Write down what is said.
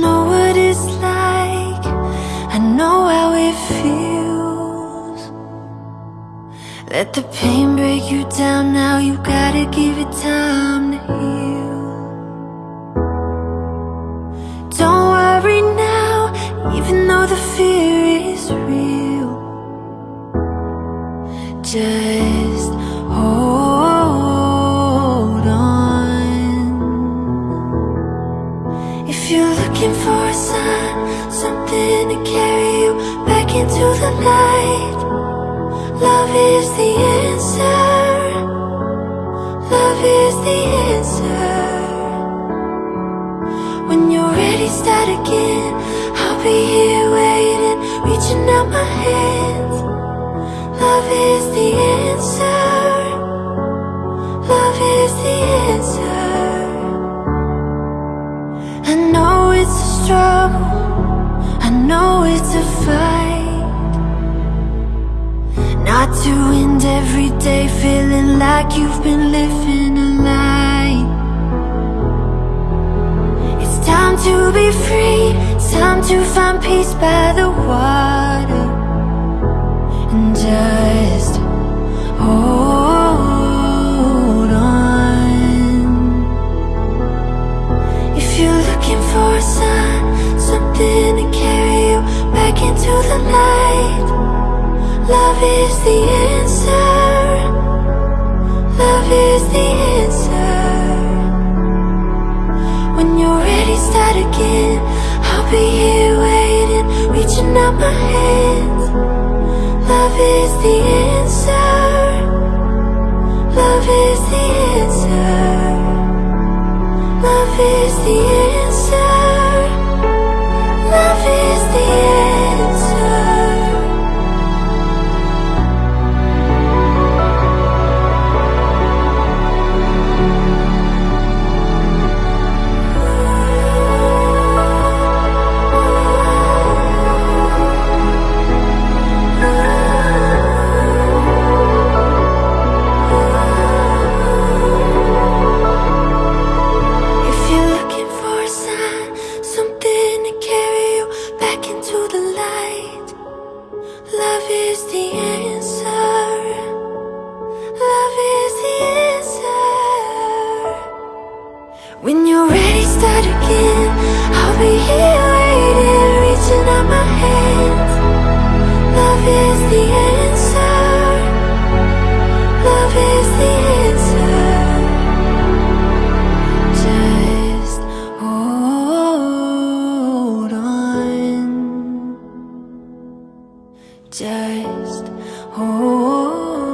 know what it's like. I know how it feels. Let the pain break you down now. You gotta give it time to heal. Don't worry now, even though the fear is real. Just into the light, love is the answer. Love is the answer. When you're ready, start again. I'll be here waiting, reaching out my hands. Love is the answer. Love is the answer. I know it's a struggle. I know it's a fight. To end every day feeling like you've been living a lie. It's time to be free. Time to find peace by the water. And just hold on. If you're looking for a sign, something to carry you back into the light, love is the answer. Love is the answer. When you're ready, start again. I'll be here waiting, reaching out my hands. Love is the answer. Love is the answer. Love is the answer. Is the answer. Love is the answer. When you're ready, start again. I'll be here waiting, reaching out my hands. Love is the just hold